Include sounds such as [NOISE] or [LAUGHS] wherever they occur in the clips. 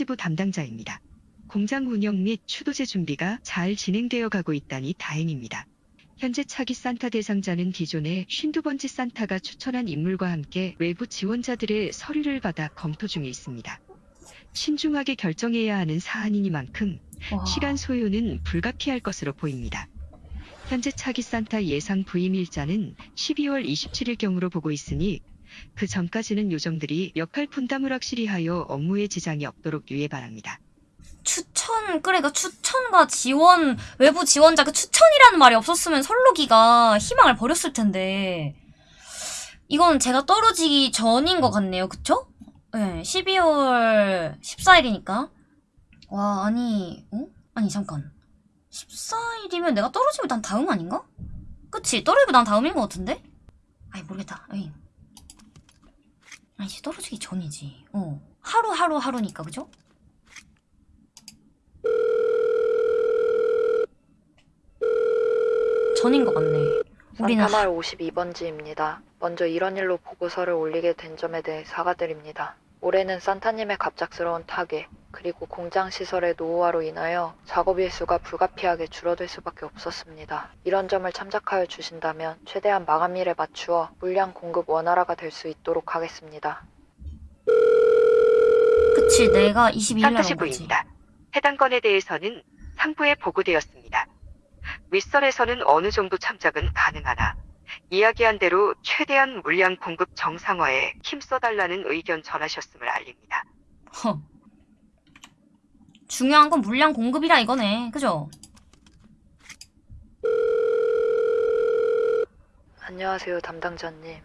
지부 담당자입니다. 공장 운영 및 추도제 준비가 잘 진행되어 가고 있다니 다행입니다. 현재 차기 산타 대상자는 기존의 52번지 산타가 추천한 인물과 함께 외부 지원자들의 서류를 받아 검토 중에 있습니다. 신중하게 결정해야 하는 사안이니만큼 와. 시간 소요는 불가피할 것으로 보입니다. 현재 차기 산타 예상 부임 일자는 12월 27일 경으로 보고 있으니 그 전까지는 요정들이 역할 분담을 확실히 하여 업무에 지장이 없도록 유예 바랍니다. 추천, 그러니까 추천과 지원, 외부 지원자, 그 추천이라는 말이 없었으면 설로기가 희망을 버렸을 텐데. 이건 제가 떨어지기 전인 것 같네요. 그쵸? 네, 12월 14일이니까. 와, 아니, 어? 아니, 잠깐. 14일이면 내가 떨어지면 난 다음 아닌가? 그치? 떨어지면 난 다음인 것 같은데? 아니, 모르겠다. 에이. 아니지, 떨어지기 전이지. 어. 하루, 하루, 하루니까, 그죠? 전인 것 같네. 우리는 산타마을 52번지입니다. 먼저 이런 일로 보고서를 올리게 된 점에 대해 사과드립니다. 올해는 산타님의 갑작스러운 타계, 그리고 공장 시설의 노후화로 인하여 작업 일수가 불가피하게 줄어들 수밖에 없었습니다. 이런 점을 참작하여 주신다면 최대한 마감일에 맞추어 물량 공급 원활화가 될 수 있도록 하겠습니다. 그치 내가 22일 날 산타시 온 거지. 부입니다. 해당 건에 대해서는 상부에 보고되었습니다. 윗선에서는 어느 정도 참작은 가능하나 이야기한 대로 최대한 물량 공급 정상화에 힘써달라는 의견 전하셨음을 알립니다. 허. 중요한 건 물량 공급이라 이거네. 그죠? 안녕하세요, 담당자님.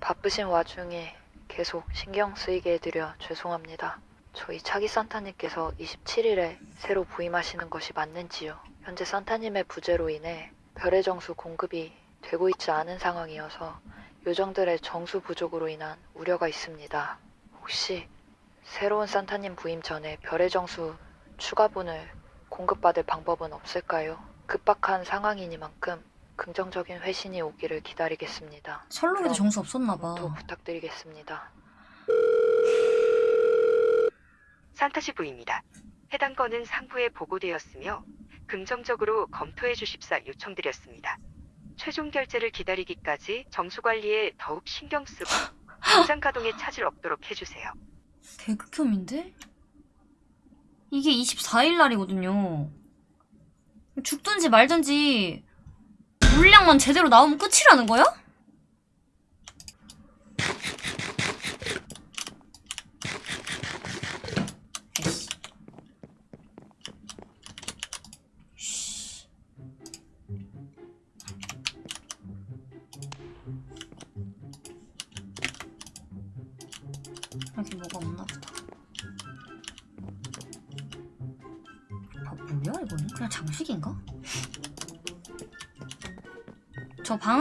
바쁘신 와중에 계속 신경 쓰이게 해드려 죄송합니다. 저희 차기 산타님께서 27일에 새로 부임하시는 것이 맞는지요? 현재 산타님의 부재로 인해 별의 정수 공급이 되고 있지 않은 상황이어서 요정들의 정수 부족으로 인한 우려가 있습니다. 혹시 새로운 산타님 부임 전에 별의 정수 추가분을 공급받을 방법은 없을까요? 급박한 상황이니만큼 긍정적인 회신이 오기를 기다리겠습니다. 설록에도 그럼 정수 없었나 봐. 또 부탁드리겠습니다. 산타시 부입니다. 해당 건은 상부에 보고되었으며 긍정적으로 검토해 주십사 요청드렸습니다. 최종 결제를 기다리기까지 정수 관리에 더욱 신경 쓰고 [LAUGHS] 공장 가동에 차질 없도록 해주세요. 개극혐인데? 이게 24일 날이거든요. 죽든지 말든지 물량만 제대로 나오면 끝이라는 거야?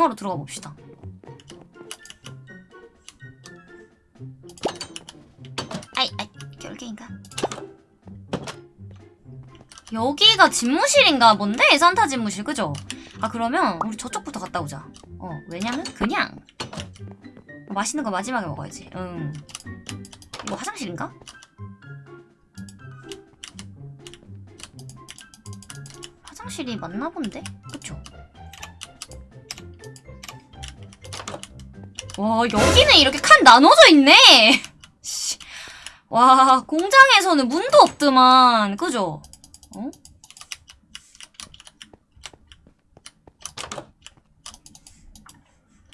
저 방으로 들어가 봅시다. 아이, 아이, 결계인가? 여기가 집무실인가 본데? 산타 집무실, 그죠? 아, 그러면 우리 저쪽부터 갔다 오자. 어, 왜냐면 그냥 맛있는 거 마지막에 먹어야지. 응. 이거 화장실인가? 화장실이 맞나 본데? 와 여기는 이렇게 칸 나눠져 있네 씨. 와 공장에서는 문도 없더만 그죠? 어?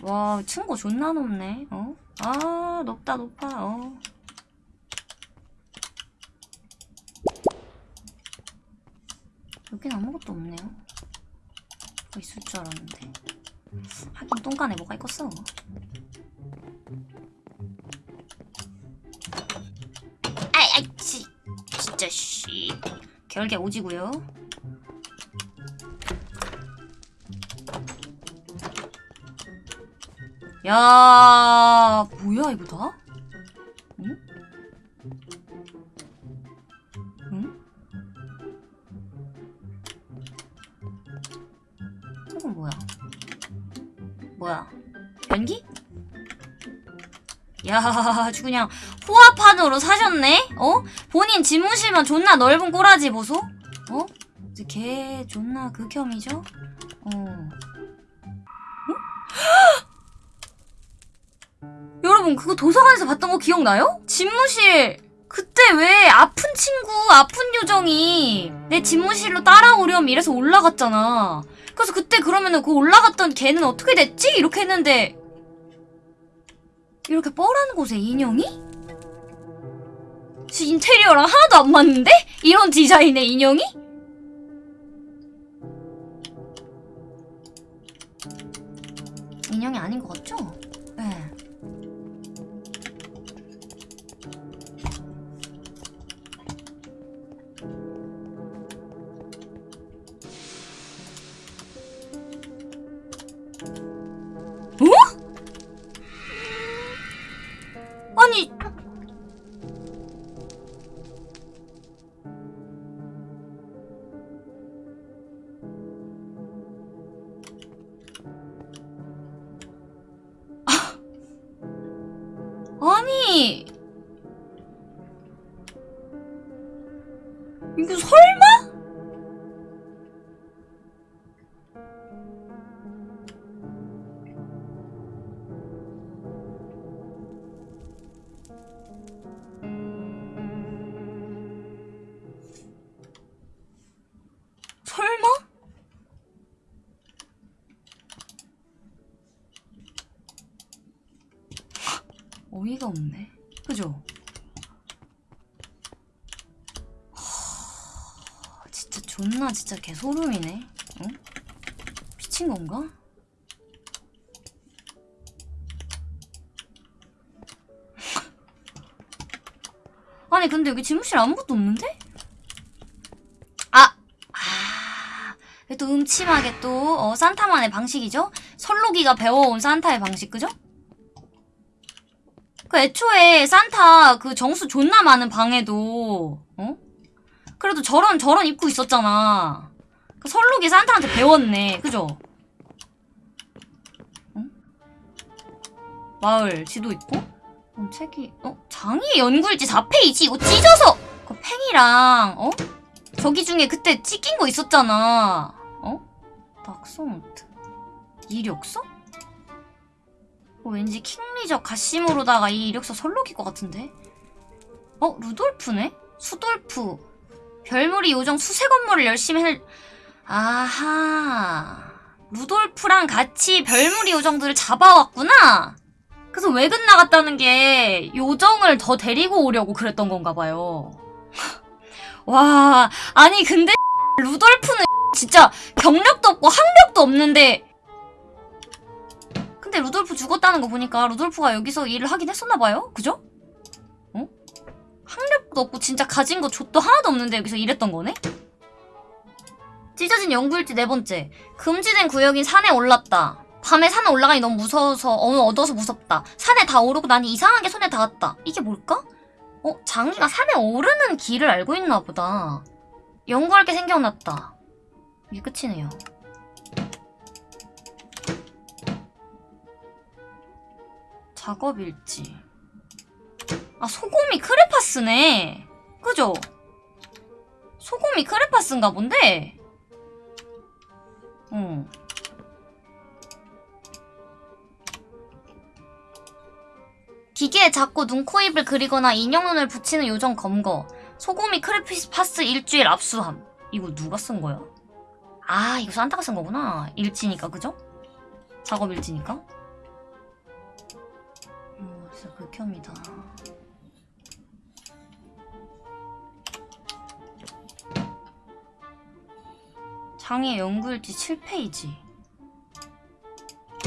와 층고 존나 높네 어? 아 높다 높아 어. 여긴 아무것도 없네요 뭐 있을 줄 알았는데 하긴 똥간에 뭐가 있겠어 아이 아이 씨 진짜 씨 결계 오지고요 야 뭐야 이거 다? 응? 응? 이건 뭐야? 뭐야? 연기? 야, 아주 그냥 호화판으로 사셨네? 어? 본인 집무실만 존나 넓은 꼬라지 보소? 어? 이제 걔 존나 극혐이죠? 어. 어? [GASPS] 여러분, 그거 도서관에서 봤던 거 기억나요? 집무실. 그때 왜 아픈 친구, 아픈 요정이 내 집무실로 따라오렴 이래서 올라갔잖아. 그래서 그때 그러면은 그 올라갔던 걔는 어떻게 됐지? 이렇게 했는데 이렇게 뻘한 곳에 인형이? 지 인테리어랑 하나도 안 맞는데? 이런 디자인의 인형이? 인형이 아닌 것 같죠? 어이가 없네. 그죠? 하, 진짜 존나 진짜 개소름이네. 응? 미친 건가? [LAUGHS] 아니 근데 여기 집무실 아무것도 없는데? 아! 아, 또 음침하게 또 어, 산타만의 방식이죠? 설로기가 배워온 산타의 방식, 그죠? 그 애초에 산타 그 정수 존나 많은 방에도 어? 그래도 저런 저런 입고 있었잖아. 그 설로기 산타한테 배웠네, 그죠? 응? 마을 지도 있고? 어, 책이 어 장의 연구일지 4페이지 이거 찢어서 그 팽이랑 어? 저기 중에 그때 찍힌 거 있었잖아. 어? 박소노트. 이력서? 어, 왠지 킹리적 가심으로다가 이 이력서 설록일 것 같은데? 어? 루돌프네? 수돌프. 별무리 요정 수세 건물을 열심히 할... 아하. 루돌프랑 같이 별무리 요정들을 잡아왔구나? 그래서 외근 나갔다는 게 요정을 더 데리고 오려고 그랬던 건가 봐요. [LAUGHS] 와, 아니 근데 [LAUGHS] 루돌프는 진짜 경력도 없고 학력도 없는데 근데 루돌프 죽었다는 거 보니까 루돌프가 여기서 일을 하긴 했었나 봐요? 그죠? 어? 학력도 없고 진짜 가진 거 족도 하나도 없는데 여기서 일했던 거네? 찢어진 연구일지 네 번째. 금지된 구역인 산에 올랐다. 밤에 산에 올라가니 너무 무서워서 어, 얻어서 무섭다. 산에 다 오르고 나니 이상하게 손에 닿았다. 이게 뭘까? 어, 장이가 산에 오르는 길을 알고 있나 보다. 연구할 게 생겨났다. 이게 끝이네요. 작업 일지. 아, 소금이 크레파스네. 그죠? 소금이 크레파스인가 본데? 어. 기계에 자꾸 눈, 코, 입을 그리거나 인형 눈을 붙이는 요정 검거. 소금이 크레파스 일주일 압수함. 이거 누가 쓴 거야? 아, 이거 산타가 쓴 거구나. 일지니까, 그죠? 작업 일지니까. 어, 진짜 극혐이다. 장애 연구일지 7페이지.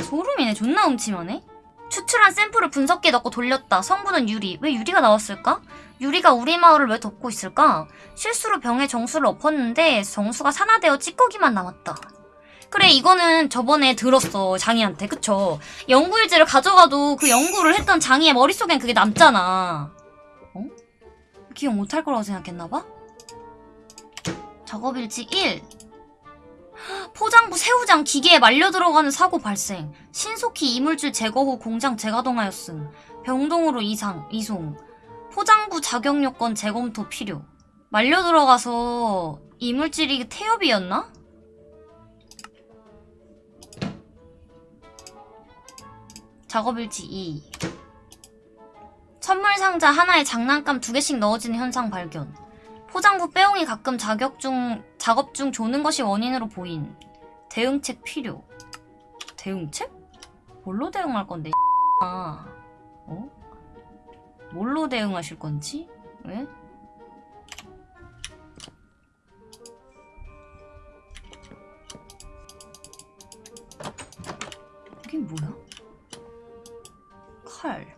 소름이네. 존나 음침하네. 추출한 샘플을 분석기에 넣고 돌렸다. 성분은 유리. 왜 유리가 나왔을까? 유리가 우리 마을을 왜 덮고 있을까? 실수로 병에 정수를 엎었는데 정수가 산화되어 찌꺼기만 남았다. 그래 이거는 저번에 들었어 장이한테 그쵸? 연구일지를 가져가도 그 연구를 했던 장이의 머릿속엔 그게 남잖아. 어? 기억 못할 거라고 생각했나봐? 작업일지 1 포장부 새우장 기계에 말려 들어가는 사고 발생. 신속히 이물질 제거 후 공장 재가동하였음. 병동으로 이상, 이송. 포장부 자격 요건 재검토 필요. 말려 들어가서 이물질이 태엽이었나? 작업일지 2. 선물 상자 하나에 장난감 두 개씩 넣어지는 현상 발견. 포장부 빼옹이 가끔 자격 중, 작업 중 조는 것이 원인으로 보인. 대응책 필요. 대응책? 뭘로 대응할 건데, 아, 어? 뭘로 대응하실 건지? 왜? 이게 뭐야? 칼,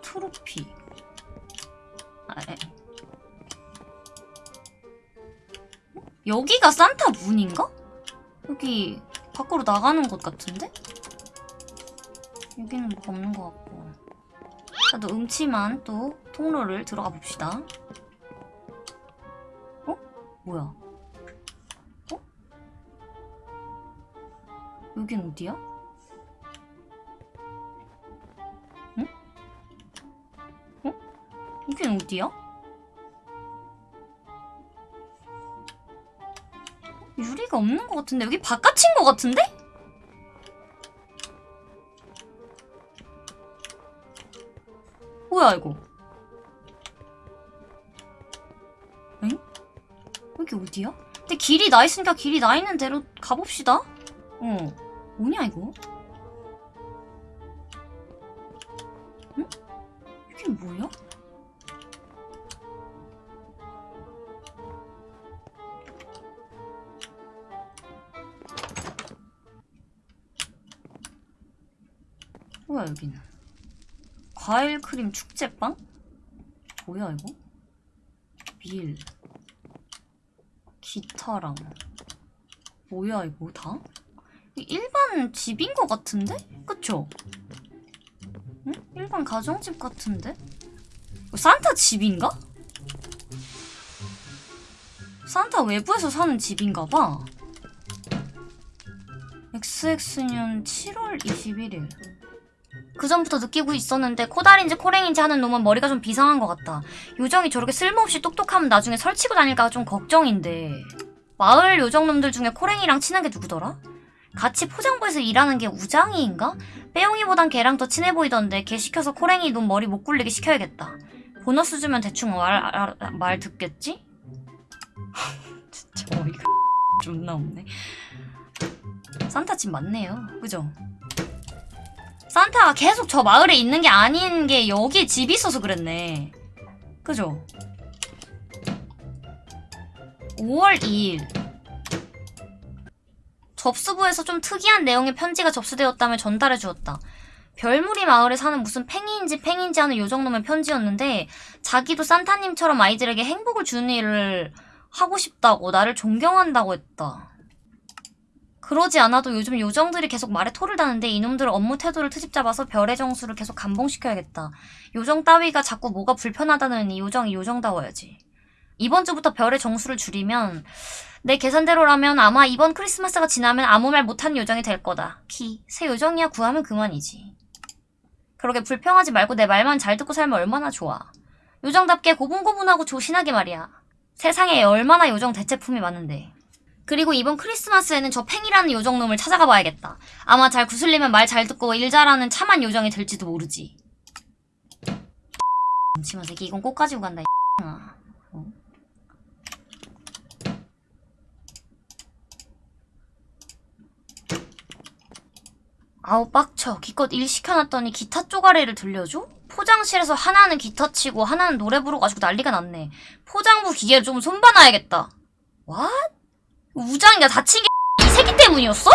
트로피. 아, 에. 어? 여기가 산타 문인가? 여기 밖으로 나가는 곳 같은데? 여기는 뭐가 없는 것 같고. 자, 또 음침한 또 통로를 들어가 봅시다. 어? 뭐야? 어? 여긴 어디야? 여긴 어디야? 유리가 없는 것 같은데 여기 바깥인 것 같은데? 뭐야 이거? 응? 여기 어디야? 근데 길이 나 있으니까 길이 나 있는 대로 가봅시다. 어, 뭐냐 이거? 응? 이게 뭐야? 여기는? 과일 크림 축제빵? 뭐야 이거? 밀 기타랑 뭐야 이거 다? 일반 집인 것 같은데? 그쵸? 응? 일반 가정집 같은데? 이거 산타 집인가? 산타 외부에서 사는 집인가 봐. XX년 7월 21일. 그 전부터 느끼고 있었는데 코달인지 코랭인지 하는 놈은 머리가 좀 비상한 것 같다. 요정이 저렇게 쓸모없이 똑똑하면 나중에 설치고 다닐까 좀 걱정인데. 마을 요정놈들 중에 코랭이랑 친한 게 누구더라? 같이 포장부에서 일하는 게 우장이인가? 빼용이보단 걔랑 더 친해 보이던데 걔 시켜서 코랭이 놈 머리 못 굴리게 시켜야겠다. 보너스 주면 대충 말, 알- 말 듣겠지? [LAUGHS] 진짜 어이가 [LAUGHS] 존나 없네. 산타 집 맞네요. 그죠? 산타가 계속 저 마을에 있는 게 아닌 게 여기에 집이 있어서 그랬네. 그죠? 5월 2일. 접수부에서 좀 특이한 내용의 편지가 접수되었다며 전달해 주었다. 별무리 마을에 사는 무슨 팽이인지 팽인지 하는 요정놈의 편지였는데 자기도 산타님처럼 아이들에게 행복을 주는 일을 하고 싶다고 나를 존경한다고 했다. 그러지 않아도 요즘 요정들이 계속 말에 토를 다는데 이놈들 업무 태도를 트집 잡아서 별의 정수를 계속 감봉시켜야겠다. 요정 따위가 자꾸 뭐가 불편하다느니 요정이 요정다워야지. 이번 주부터 별의 정수를 줄이면 내 계산대로라면 아마 이번 크리스마스가 지나면 아무 말 못하는 요정이 될 거다. 키, 새 요정이야 구하면 그만이지. 그러게 불평하지 말고 내 말만 잘 듣고 살면 얼마나 좋아. 요정답게 고분고분하고 조신하게 말이야. 세상에 얼마나 요정 대체품이 많은데. 그리고 이번 크리스마스에는 저 팽이라는 요정놈을 찾아가 봐야겠다. 아마 잘 구슬리면 말 잘 듣고 일 잘하는 참한 요정이 될지도 모르지. 잠시만 새끼 이건 꼭 가지고 간다 이 아. 어? 아우 빡쳐 기껏 일 시켜놨더니 기타 쪼가리를 들려줘? 포장실에서 하나는 기타 치고 하나는 노래 부르가지고 난리가 났네 포장부 기계를 좀 손봐놔야겠다 왓? 우장이가 다친 게 [LAUGHS] 이 새끼 때문이었어?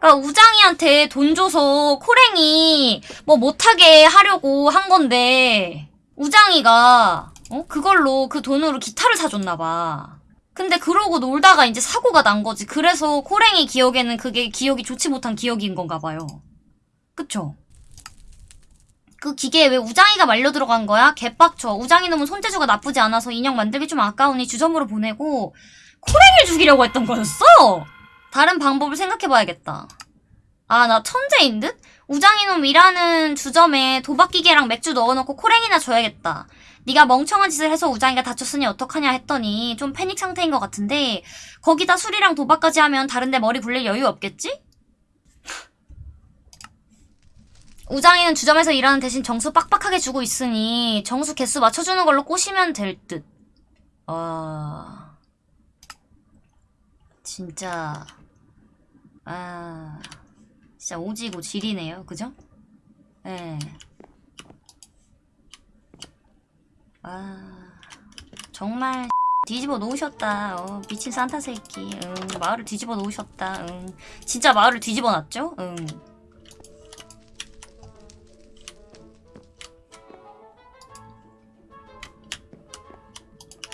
그니까 우장이한테 돈 줘서 코랭이 뭐 못하게 하려고 한 건데 우장이가 어? 그걸로 그 돈으로 기타를 사줬나 봐. 근데 그러고 놀다가 이제 사고가 난 거지. 그래서 코랭이 기억에는 그게 기억이 좋지 못한 기억인 건가 봐요. 그쵸? 그 기계에 왜 우장이가 말려 들어간 거야? 개빡쳐. 우장이 놈은 손재주가 나쁘지 않아서 인형 만들기 좀 아까우니 주점으로 보내고 코랭이를 죽이려고 했던 거였어? 다른 방법을 생각해봐야겠다. 아, 나 천재인 듯? 우장이놈 일하는 주점에 도박기계랑 맥주 넣어놓고 코랭이나 줘야겠다. 네가 멍청한 짓을 해서 우장이가 다쳤으니 어떡하냐 했더니 좀 패닉 상태인 것 같은데 거기다 술이랑 도박까지 하면 다른데 머리 굴릴 여유 없겠지? 우장이는 주점에서 일하는 대신 정수 빡빡하게 주고 있으니 정수 개수 맞춰주는 걸로 꼬시면 될 듯. 아... 진짜... 아... 진짜 오지고 질이네요. 그죠? 예. 아... 정말 [LAUGHS] 뒤집어 놓으셨다. 어, 미친 산타 새끼. 응, 마을을 뒤집어 놓으셨다. 응. 진짜 마을을 뒤집어 놨죠? 응.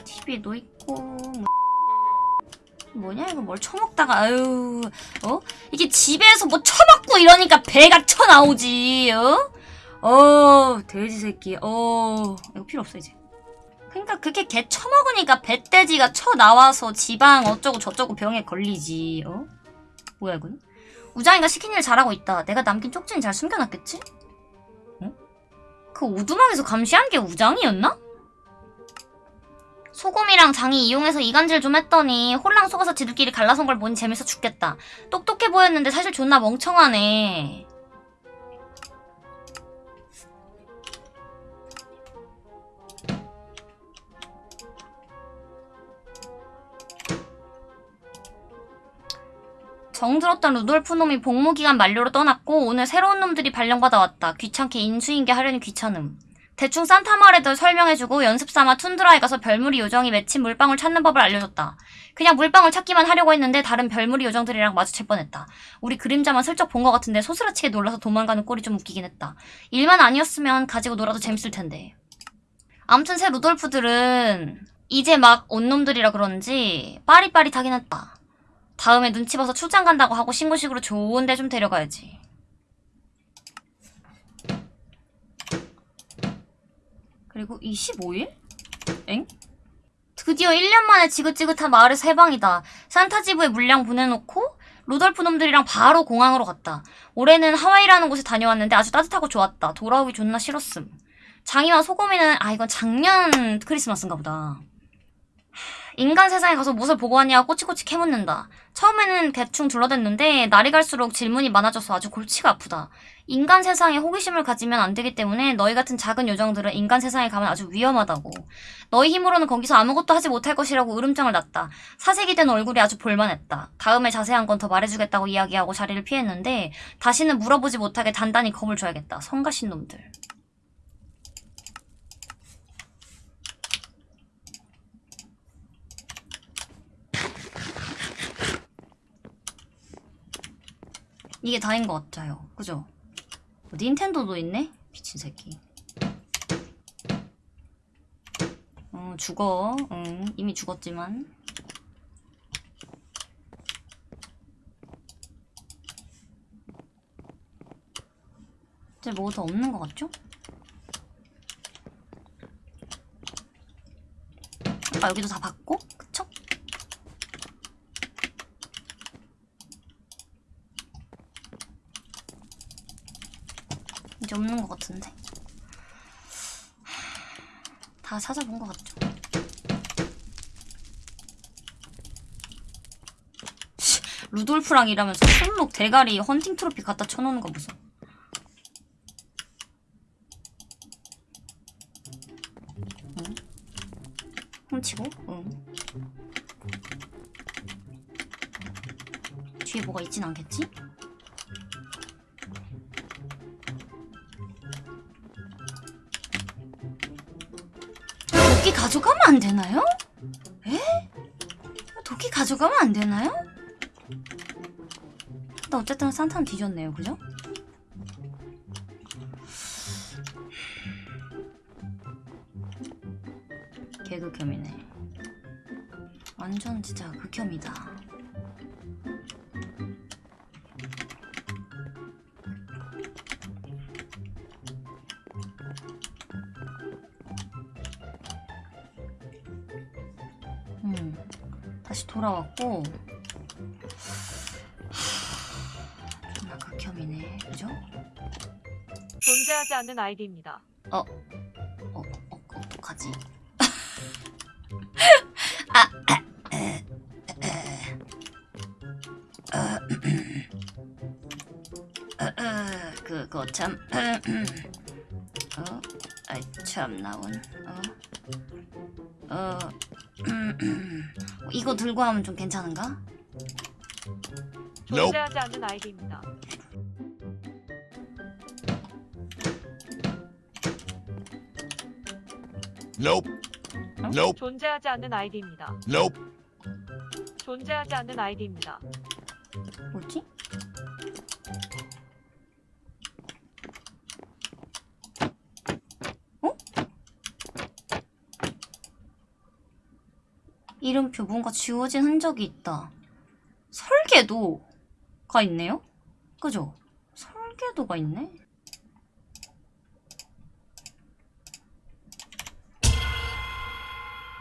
TV도 있고 뭐 뭐냐? 이거 뭘 처먹다가 아유 어? 이게 집에서 뭐 처먹고 이러니까 배가 쳐 나오지 어? 어 돼지 새끼 어 이거 필요 없어 이제. 그러니까 그게 개 처먹으니까 배돼지가 쳐 나와서 지방 어쩌고 저쩌고 병에 걸리지 어? 뭐야 이건 우장이가 시킨 일 잘하고 있다. 내가 남긴 쪽지는 잘 숨겨놨겠지? 어? 그 오두막에서 감시한 게 우장이었나? 소금이랑 장이 이용해서 이간질 좀 했더니 홀랑 속아서 지들끼리 갈라선 걸 보니 재밌어 죽겠다. 똑똑해 보였는데 사실 존나 멍청하네. 정들었던 루돌프 놈이 복무기간 만료로 떠났고 오늘 새로운 놈들이 발령받아 왔다. 귀찮게 인수인계 하려니 귀찮음. 대충 산타 말에도 설명해주고 연습삼아 툰드라에 가서 별무리 요정이 맺힌 물방울 찾는 법을 알려줬다. 그냥 물방울 찾기만 하려고 했는데 다른 별무리 요정들이랑 마주칠 뻔했다. 우리 그림자만 슬쩍 본 것 같은데 소스라치게 놀라서 도망가는 꼴이 좀 웃기긴 했다. 일만 아니었으면 가지고 놀아도 재밌을 텐데. 암튼 새 루돌프들은 이제 막 온 놈들이라 그런지 빠릿빠릿하긴 했다. 다음에 눈치 봐서 출장 간다고 하고 신고식으로 좋은 데 좀 데려가야지. 그리고 25일? 엥? 드디어 1년 만에 지긋지긋한 마을에서 해방이다. 산타지브에 물량 보내놓고 루돌프 놈들이랑 바로 공항으로 갔다. 올해는 하와이라는 곳에 다녀왔는데 아주 따뜻하고 좋았다. 돌아오기 존나 싫었음. 장이와 소금이는 아 이건 작년 크리스마스인가 보다. 인간 세상에 가서 무엇을 보고 왔냐고 꼬치꼬치 캐묻는다. 처음에는 대충 둘러댔는데 날이 갈수록 질문이 많아져서 아주 골치가 아프다. 인간 세상에 호기심을 가지면 안 되기 때문에 너희 같은 작은 요정들은 인간 세상에 가면 아주 위험하다고. 너희 힘으로는 거기서 아무것도 하지 못할 것이라고 으름장을 놨다. 사색이 된 얼굴이 아주 볼만했다. 다음에 자세한 건 더 말해주겠다고 이야기하고 자리를 피했는데 다시는 물어보지 못하게 단단히 겁을 줘야겠다. 성가신 놈들. 이게 다인 것 같아요. 그죠? 어, 닌텐도도 있네? 미친 새끼. 어, 죽어. 응, 이미 죽었지만. 이제 뭐 더 없는 것 같죠? 아까 여기도 다 봤고, 없는 것 같은데. 다 찾아본 것 같죠? 씨, 루돌프랑 일하면서 술록 대가리 헌팅 트로피 갖다 쳐놓는 거? 응? 훔치고? 응. 뒤에 뭐가 있진 않겠지? 가져가면 안 되나요? 에? 도끼 가져가면 안 되나요? 근데 어쨌든 산타는 뒤졌네요, 그죠? 개극혐이네. 완전 진짜 극혐이다. 돌아왔고 하, 존나 개극혐이네. 그죠? 존재하지 않는 아이디입니다. 어, 어, 어떡하지? [LAUGHS] 아, 아, 에, 에, 어, 어, 어, 그거 참, 어, 아이 참 나온, 어, 어, 이거 들고 하면 좀 괜찮은가? 존재하지 않는 아이디입니다. Nope. Nope. 존재하지 않는 아이디입니다. Nope. 존재하지 않는 아이디입니다. 뭐지? 이름표 뭔가 지워진 흔적이 있다. 설계도가 있네요? 그죠? 설계도가 있네?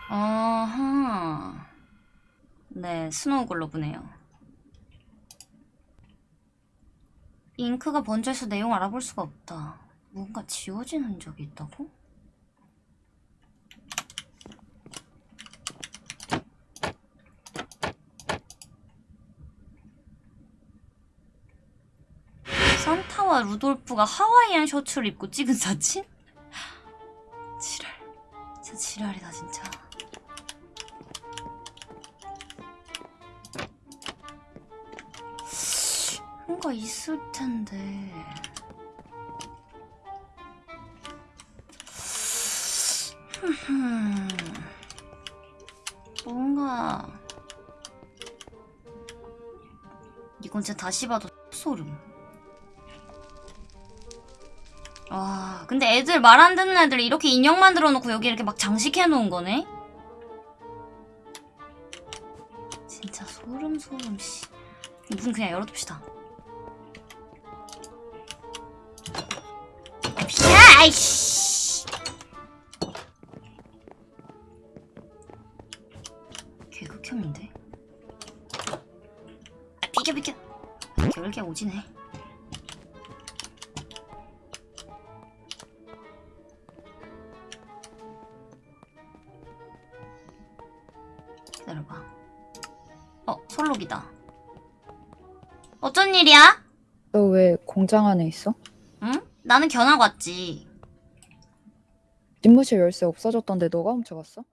아하. 네, 스노우 글로브네요. 잉크가 번져서 내용 알아볼 수가 없다. 뭔가 지워진 흔적이 있다고? 산타와 루돌프가 하와이안 셔츠를 입고 찍은 사진? 지랄. 진짜 지랄이다, 진짜. 뭔가 있을 텐데. [LAUGHS] 뭔가 이건 진짜 다시 봐도 소름. 와, 근데 애들 말 안 듣는 애들 이렇게 인형 만들어 놓고 여기 이렇게 막 장식해 놓은 거네? 진짜 소름 소름 씨. 문 그냥 열어둡시다. 야, 아이씨. 개극혐인데? 아, 비켜, 비켜. 결계 오지네. 공장 안에 있어? 응? 나는 견학 왔지. 집무실 열쇠 없어졌던데 너가 훔쳐갔어?